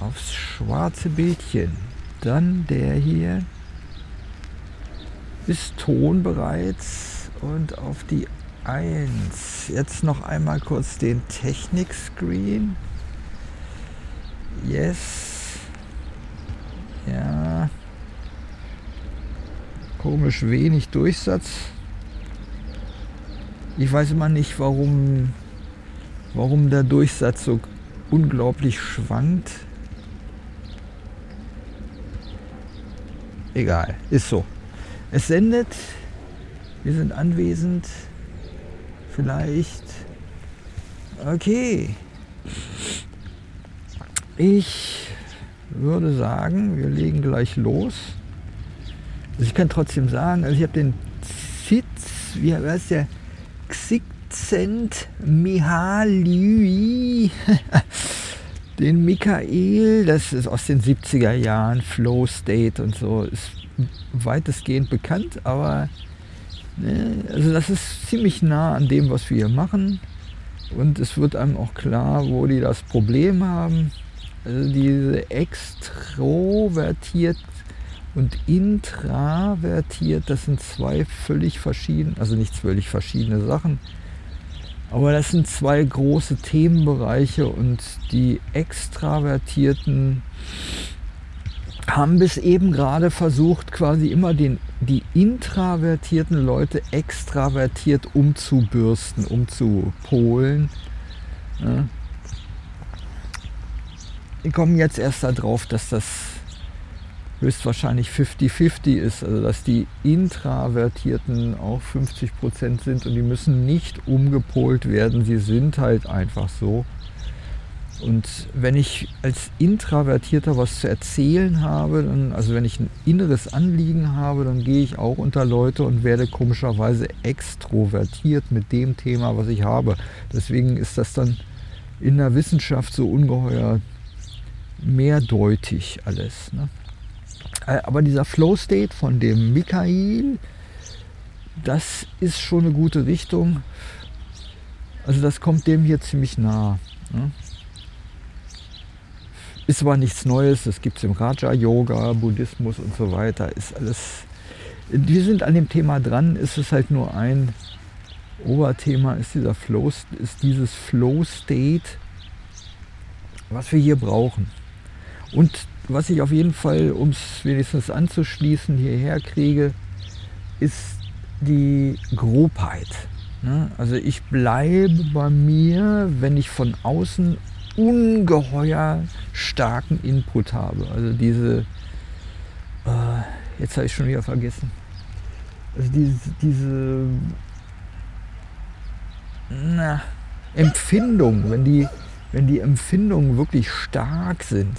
aufs schwarze Bildchen. Dann der hier ist Ton bereits und auf die 1. Jetzt noch einmal kurz den Technik-Screen. Yes. Ja. Komisch wenig Durchsatz. Ich weiß immer nicht, warum, warum der Durchsatz so unglaublich schwankt. Egal, ist so. Es sendet, wir sind anwesend, vielleicht. Okay. Ich würde sagen, wir legen gleich los. Also ich kann trotzdem sagen, also ich habe den Sitz, wie heißt der? Xicent Mihaly, den Michael, das ist aus den 70er Jahren, Flow State und so, ist weitestgehend bekannt, aber ne, also das ist ziemlich nah an dem, was wir hier machen. Und es wird einem auch klar, wo die das Problem haben. Also diese extrovertiert und intravertiert, das sind zwei völlig verschiedene, also nicht völlig verschiedene Sachen, aber das sind zwei große Themenbereiche und die Extravertierten haben bis eben gerade versucht, quasi immer den, die intravertierten Leute extravertiert umzubürsten, umzupolen. Ja. Die kommen jetzt erst darauf, dass das höchstwahrscheinlich 50-50 ist, also dass die Intravertierten auch 50% sind und die müssen nicht umgepolt werden, sie sind halt einfach so. Und wenn ich als Intravertierter was zu erzählen habe, dann, also wenn ich ein inneres Anliegen habe, dann gehe ich auch unter Leute und werde komischerweise extrovertiert mit dem Thema, was ich habe. Deswegen ist das dann in der Wissenschaft so ungeheuer mehrdeutig alles. Ne? Äh, aber dieser Flow State von dem Michael, das ist schon eine gute Richtung. Also das kommt dem hier ziemlich nah. Ne? Ist aber nichts Neues, das gibt es im Raja-Yoga, Buddhismus und so weiter. Ist alles. Wir sind an dem Thema dran, ist es halt nur ein Oberthema, ist dieser Flow, ist dieses Flow-State, was wir hier brauchen. Und was ich auf jeden Fall, um es wenigstens anzuschließen, hierher kriege, ist die Grobheit. Ne? Also ich bleibe bei mir, wenn ich von außen ungeheuer starken Input habe. Also diese, äh, jetzt habe ich schon wieder vergessen, also diese, diese na, Empfindung, wenn die, wenn die Empfindungen wirklich stark sind,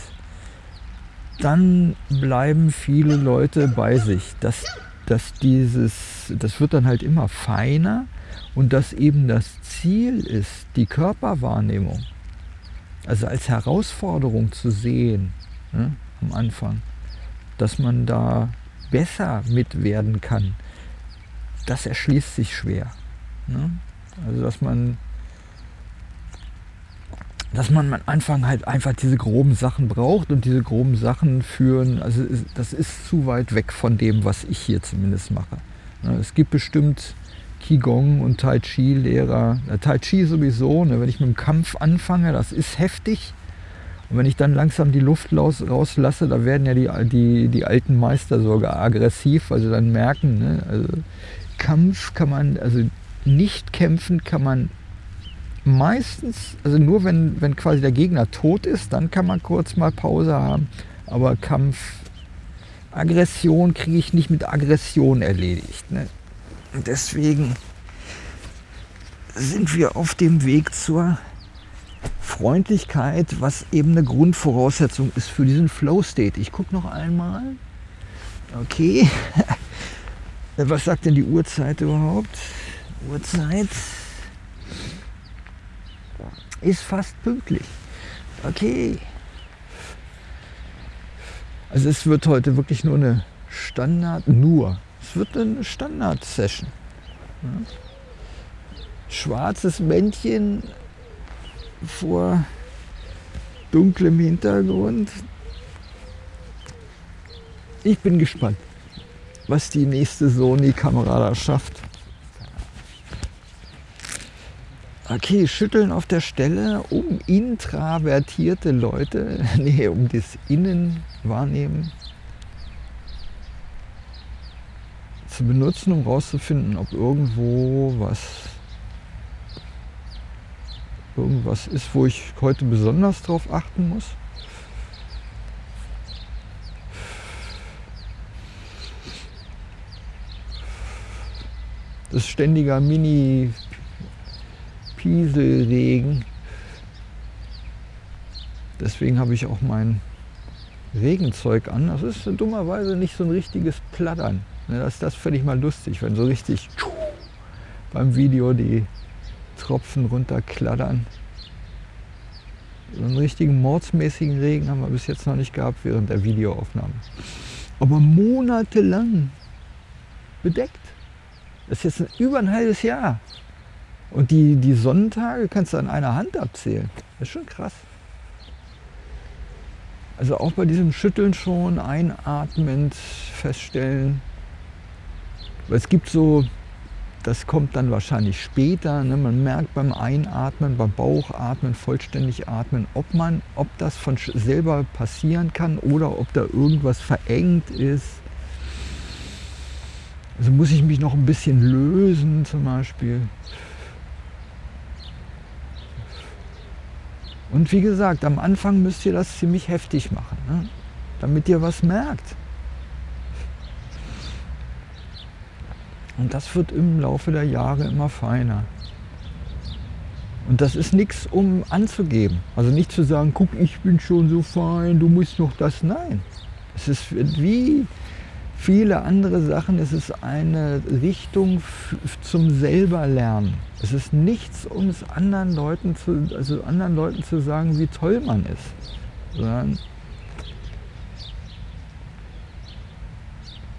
dann bleiben viele Leute bei sich. Das, dass dieses, das wird dann halt immer feiner und dass eben das Ziel ist, die Körperwahrnehmung also als Herausforderung zu sehen ne, am Anfang, dass man da besser mit werden kann, das erschließt sich schwer. Ne? Also dass man dass man am Anfang halt einfach diese groben Sachen braucht und diese groben Sachen führen, also das ist zu weit weg von dem, was ich hier zumindest mache. Ne, es gibt bestimmt Qigong und Tai Chi Lehrer. Tai Chi sowieso, ne, wenn ich mit dem Kampf anfange, das ist heftig. Und wenn ich dann langsam die Luft raus, rauslasse, da werden ja die, die, die alten Meister sogar aggressiv, weil sie dann merken, ne, also Kampf kann man, also nicht kämpfen kann man meistens, also nur wenn, wenn quasi der Gegner tot ist, dann kann man kurz mal Pause haben. Aber Kampf, Aggression kriege ich nicht mit Aggression erledigt. Ne? deswegen sind wir auf dem Weg zur Freundlichkeit, was eben eine Grundvoraussetzung ist für diesen Flow State. Ich gucke noch einmal. Okay. Was sagt denn die Uhrzeit überhaupt? Uhrzeit ist fast pünktlich. Okay. Also es wird heute wirklich nur eine Standard, nur es wird eine Standard-Session. Schwarzes Männchen vor dunklem Hintergrund. Ich bin gespannt, was die nächste Sony-Kamera da schafft. Okay, schütteln auf der Stelle, um intravertierte Leute, nee, um das Innenwahrnehmen zu benutzen, um rauszufinden, ob irgendwo was irgendwas ist, wo ich heute besonders drauf achten muss. Das ständiger Mini Pieselregen. Deswegen habe ich auch mein Regenzeug an. Das ist dummerweise nicht so ein richtiges Plattern. Ne, das, das fände ich mal lustig, wenn so richtig beim Video die Tropfen runterklattern. So einen richtigen mordsmäßigen Regen haben wir bis jetzt noch nicht gehabt während der Videoaufnahme. Aber monatelang bedeckt. Das ist jetzt über ein halbes Jahr. Und die, die Sonnentage kannst du an einer Hand abzählen. Das ist schon krass. Also auch bei diesem Schütteln schon einatmend feststellen. Weil es gibt so, das kommt dann wahrscheinlich später, ne? man merkt beim Einatmen, beim Bauchatmen, vollständig atmen, ob, man, ob das von selber passieren kann oder ob da irgendwas verengt ist. Also muss ich mich noch ein bisschen lösen zum Beispiel. Und wie gesagt, am Anfang müsst ihr das ziemlich heftig machen, ne? damit ihr was merkt. Und das wird im Laufe der Jahre immer feiner. Und das ist nichts, um anzugeben. Also nicht zu sagen, guck, ich bin schon so fein, du musst noch das. Nein. Es ist wie viele andere Sachen, es ist eine Richtung zum selberlernen. Es ist nichts, um es anderen Leuten zu, also anderen Leuten zu sagen, wie toll man ist, sondern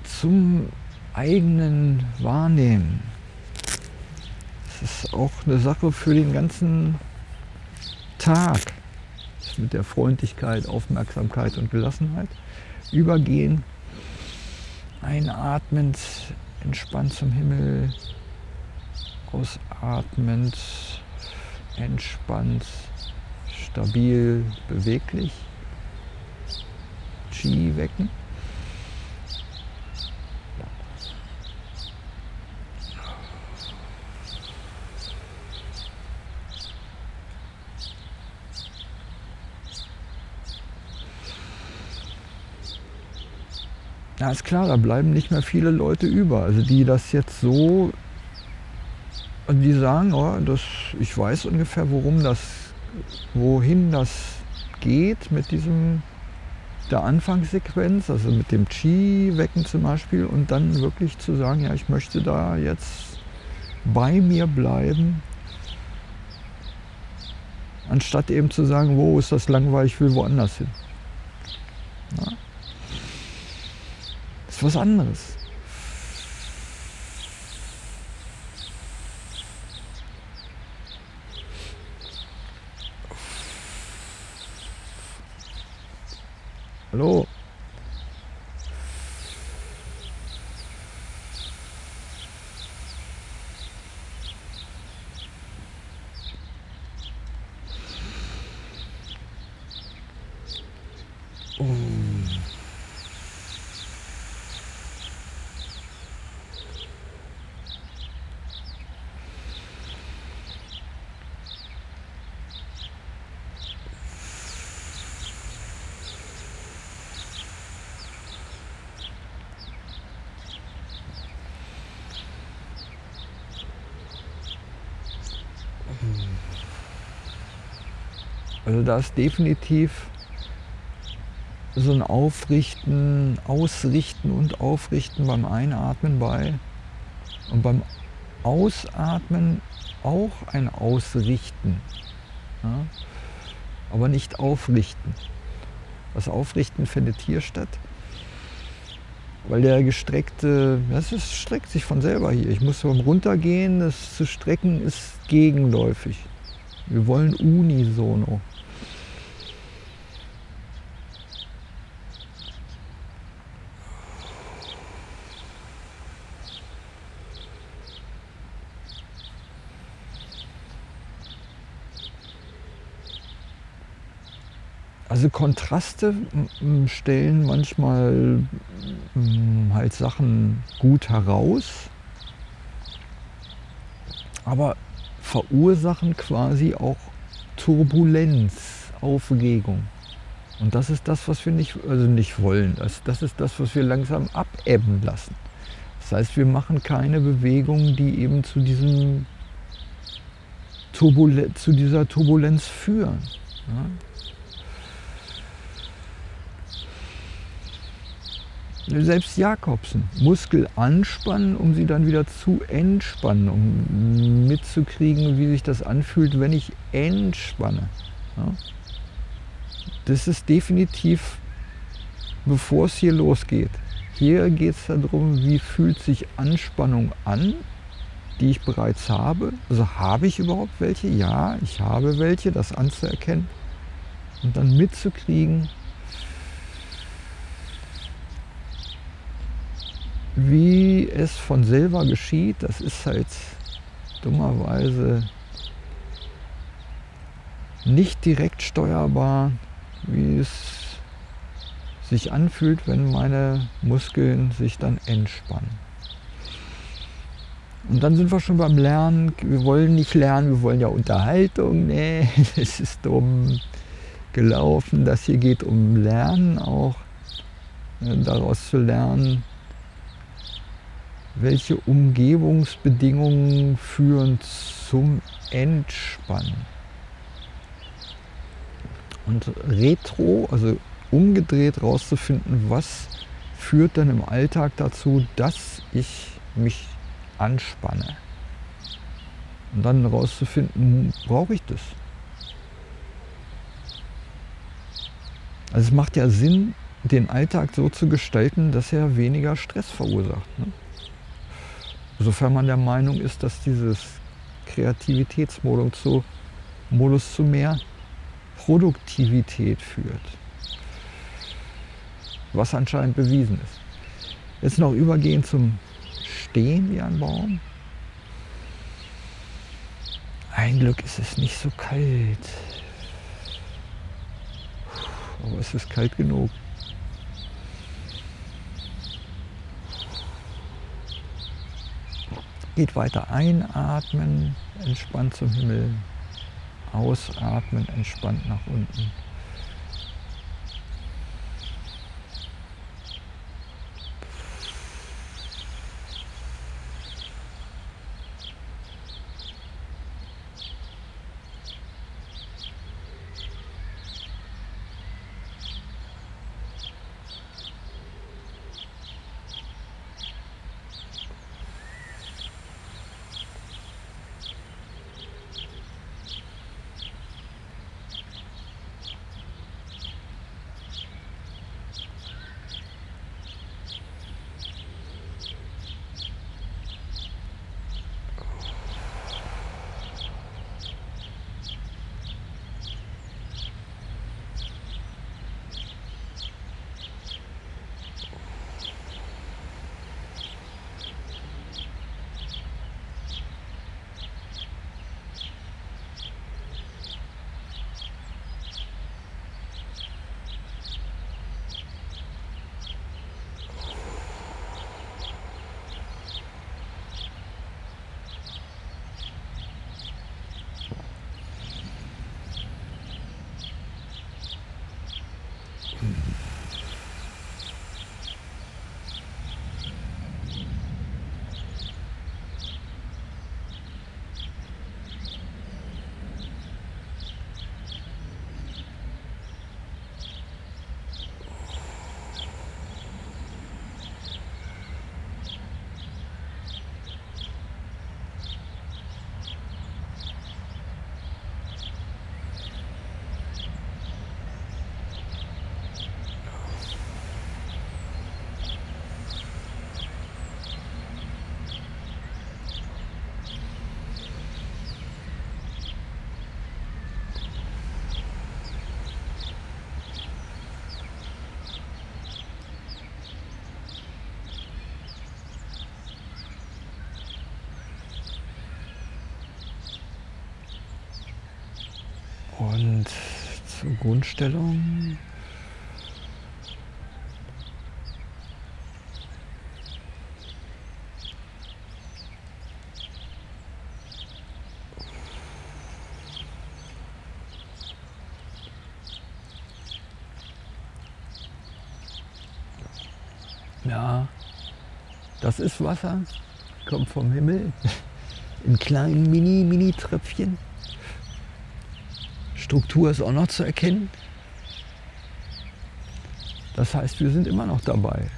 zum eigenen Wahrnehmen. Es ist auch eine Sache für den ganzen Tag. Mit der Freundlichkeit, Aufmerksamkeit und Gelassenheit übergehen Einatmend, entspannt zum Himmel. Ausatmend, entspannt, stabil, beweglich. Chi wecken. Ja, ist klar, da bleiben nicht mehr viele Leute über. Also die das jetzt so, die sagen, oh, das, ich weiß ungefähr, worum das, wohin das geht mit diesem der Anfangssequenz, also mit dem Chi-Wecken zum Beispiel und dann wirklich zu sagen, ja, ich möchte da jetzt bei mir bleiben, anstatt eben zu sagen, wo ist das langweilig, ich will woanders hin. Ja ist was anderes. Hallo? Also da ist definitiv so ein Aufrichten, Ausrichten und Aufrichten beim Einatmen bei. Und beim Ausatmen auch ein Ausrichten. Ja? Aber nicht aufrichten. Das Aufrichten findet hier statt. Weil der gestreckte, das ist, streckt sich von selber hier. Ich muss beim Runtergehen, das zu strecken ist gegenläufig. Wir wollen unisono. Also Kontraste stellen manchmal halt Sachen gut heraus, aber verursachen quasi auch Turbulenz, Aufregung. Und das ist das, was wir nicht, also nicht wollen. Das, das ist das, was wir langsam abebben lassen. Das heißt, wir machen keine Bewegungen, die eben zu, diesem Turbul zu dieser Turbulenz führen. Ja? Selbst Jakobsen, Muskel anspannen, um sie dann wieder zu entspannen, um mitzukriegen, wie sich das anfühlt, wenn ich entspanne. Ja? Das ist definitiv, bevor es hier losgeht. Hier geht es darum, wie fühlt sich Anspannung an, die ich bereits habe. Also habe ich überhaupt welche? Ja, ich habe welche, das anzuerkennen und dann mitzukriegen, Wie es von selber geschieht, das ist halt dummerweise nicht direkt steuerbar, wie es sich anfühlt, wenn meine Muskeln sich dann entspannen. Und dann sind wir schon beim Lernen. Wir wollen nicht lernen, wir wollen ja Unterhaltung. Nee, es ist dumm gelaufen. Das hier geht um Lernen auch, daraus zu lernen, welche Umgebungsbedingungen führen zum Entspannen. Und retro, also umgedreht rauszufinden, was führt dann im Alltag dazu, dass ich mich anspanne. Und dann rauszufinden, brauche ich das? Also es macht ja Sinn, den Alltag so zu gestalten, dass er weniger Stress verursacht. Ne? Sofern man der Meinung ist, dass dieses Kreativitätsmodus zu, Modus zu mehr Produktivität führt. Was anscheinend bewiesen ist. Jetzt noch übergehen zum Stehen wie ein Baum. Ein Glück ist es nicht so kalt. Aber es ist kalt genug. Geht weiter einatmen, entspannt zum Himmel. Ausatmen, entspannt nach unten. 嗯。Und zur Grundstellung. Ja, das ist Wasser, kommt vom Himmel in kleinen Mini-Mini-Tröpfchen. Struktur ist auch noch zu erkennen. Das heißt, wir sind immer noch dabei.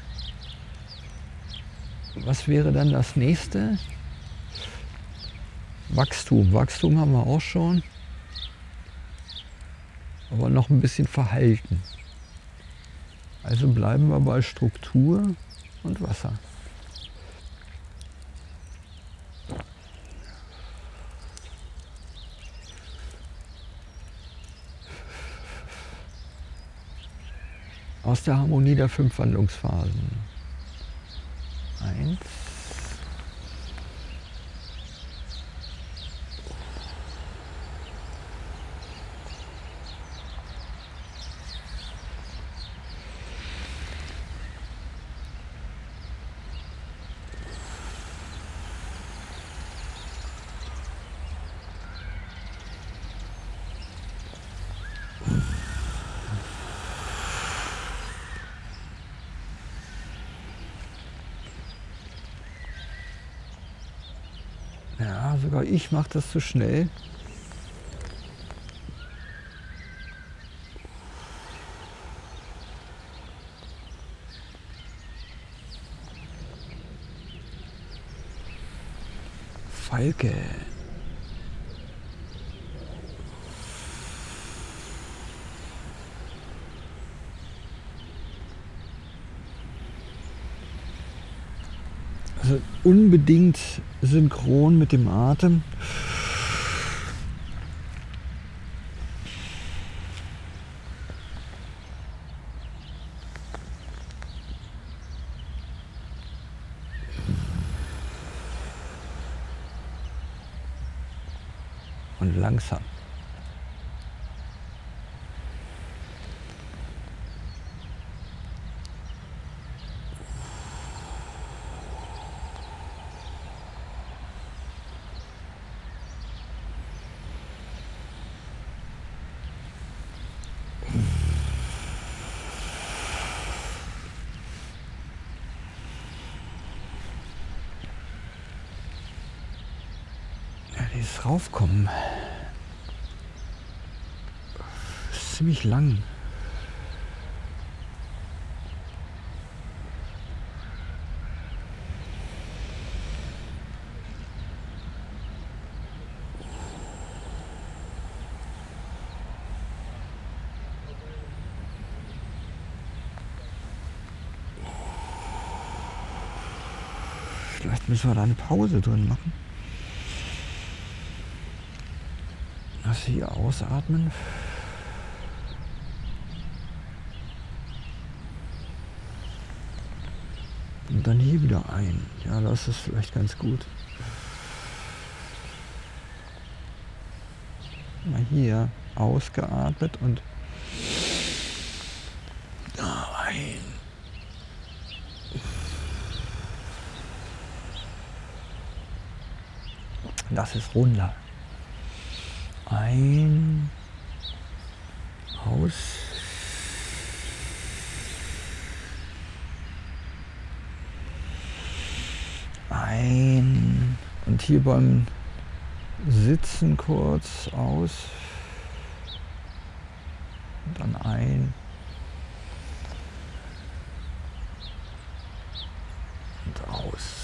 Was wäre dann das nächste? Wachstum. Wachstum haben wir auch schon. Aber noch ein bisschen verhalten. Also bleiben wir bei Struktur und Wasser. Aus der Harmonie der fünf Wandlungsphasen. Eins. Sogar ich mache das zu schnell. Falke. Also unbedingt synchron mit dem Atem. Und langsam. Ja, dieses Raufkommen ist ziemlich lang. Vielleicht müssen wir da eine Pause drin machen. Das hier ausatmen. Und dann hier wieder ein. Ja, das ist vielleicht ganz gut. Mal hier ausgeatmet und da ein. Das ist runder. Ein, aus. Ein. Und hier beim Sitzen kurz aus. Und dann ein. Und aus.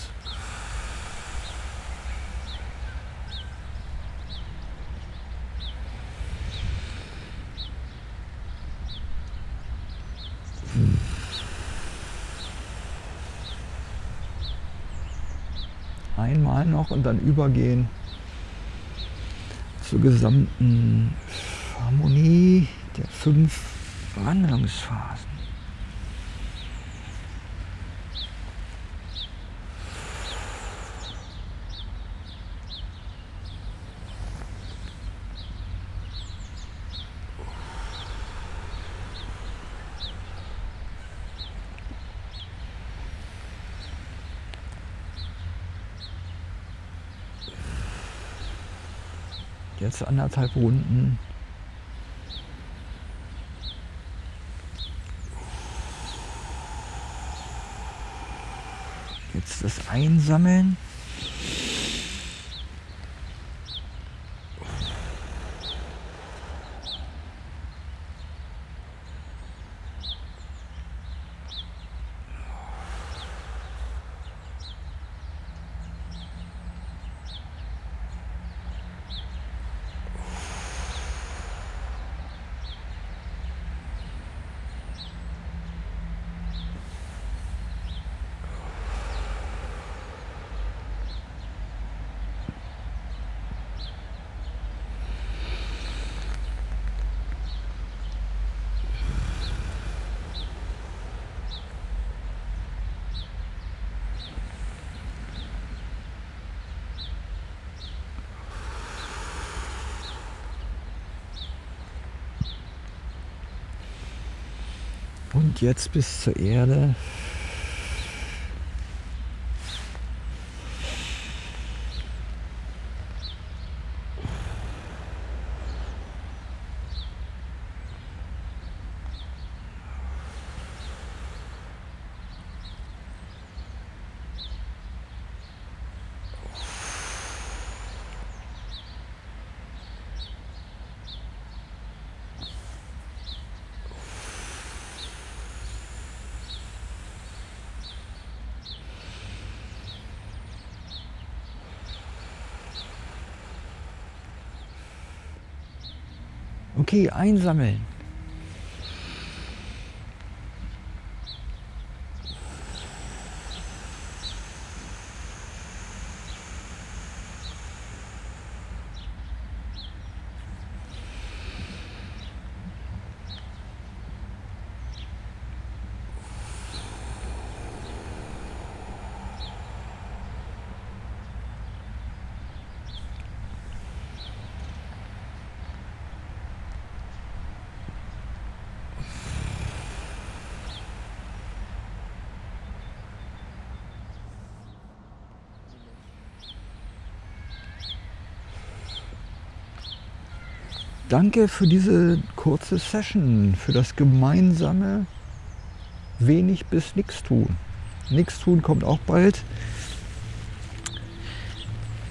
Einmal noch und dann übergehen zur gesamten Harmonie der fünf Wandlungsphasen. Jetzt anderthalb Runden. Jetzt das Einsammeln. Und jetzt bis zur Erde. Okay, einsammeln. Danke für diese kurze Session, für das gemeinsame wenig bis nichts tun. Nichts tun kommt auch bald.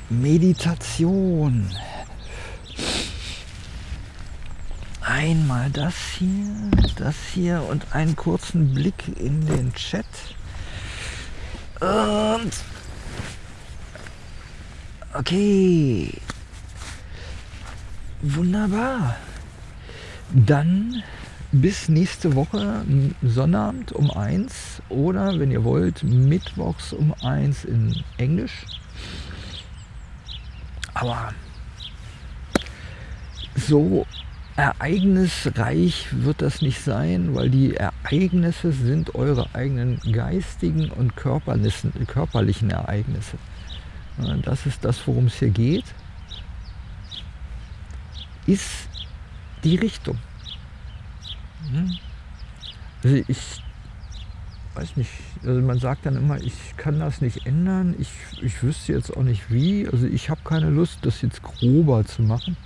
Meditation. Einmal das hier, das hier und einen kurzen Blick in den Chat. Und okay, Wunderbar. Dann bis nächste Woche Sonnabend um 1 oder wenn ihr wollt mittwochs um 1 in Englisch. Aber so ereignisreich wird das nicht sein, weil die Ereignisse sind eure eigenen geistigen und körperlichen Ereignisse. Das ist das, worum es hier geht ist die Richtung. Hm? Also ich weiß nicht, also man sagt dann immer, ich kann das nicht ändern, ich, ich wüsste jetzt auch nicht wie, also ich habe keine Lust, das jetzt grober zu machen.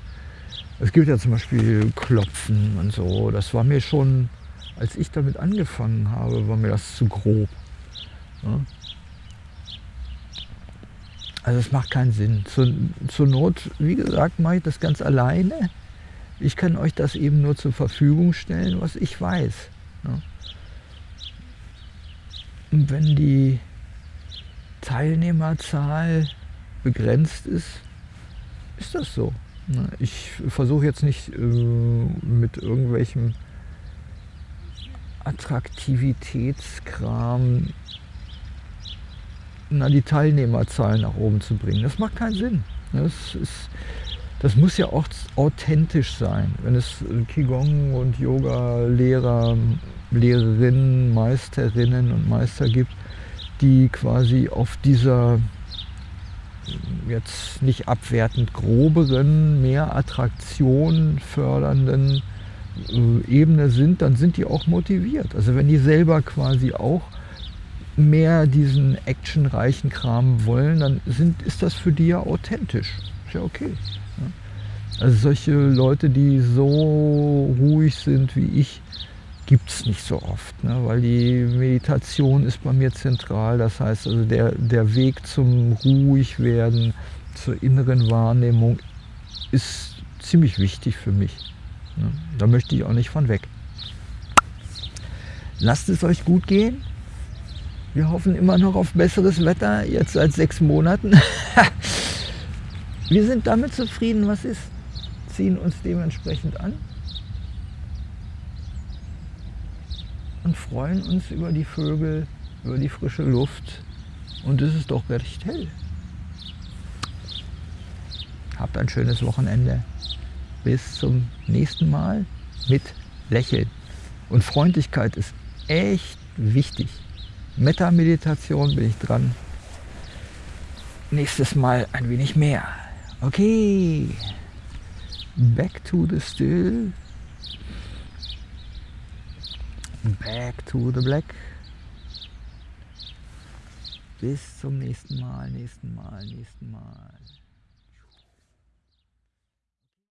Es gibt ja zum Beispiel Klopfen und so, das war mir schon, als ich damit angefangen habe, war mir das zu grob. Ja? Also es macht keinen Sinn. Zur, zur Not, wie gesagt, mache ich das ganz alleine. Ich kann euch das eben nur zur Verfügung stellen, was ich weiß. Ne? Und wenn die Teilnehmerzahl begrenzt ist, ist das so. Ne? Ich versuche jetzt nicht äh, mit irgendwelchem Attraktivitätskram na, die Teilnehmerzahlen nach oben zu bringen. Das macht keinen Sinn. Das, ist, das muss ja auch authentisch sein. Wenn es Qigong und Yoga-Lehrer, Lehrerinnen, Meisterinnen und Meister gibt, die quasi auf dieser jetzt nicht abwertend groberen, mehr Attraktion fördernden äh, Ebene sind, dann sind die auch motiviert. Also wenn die selber quasi auch mehr diesen actionreichen Kram wollen, dann sind, ist das für die ja authentisch. Ist ja okay. Also solche Leute, die so ruhig sind wie ich, gibt es nicht so oft, ne? weil die Meditation ist bei mir zentral. Das heißt also der, der Weg zum Ruhigwerden, zur inneren Wahrnehmung ist ziemlich wichtig für mich. Ne? Da möchte ich auch nicht von weg. Lasst es euch gut gehen. Wir hoffen immer noch auf besseres Wetter, jetzt seit sechs Monaten. Wir sind damit zufrieden, was ist, ziehen uns dementsprechend an und freuen uns über die Vögel, über die frische Luft und es ist doch recht hell. Habt ein schönes Wochenende. Bis zum nächsten Mal mit Lächeln. Und Freundlichkeit ist echt wichtig. Metta-Meditation bin ich dran. Nächstes Mal ein wenig mehr. Okay. Back to the still. Back to the black. Bis zum nächsten Mal, nächsten Mal, nächsten Mal.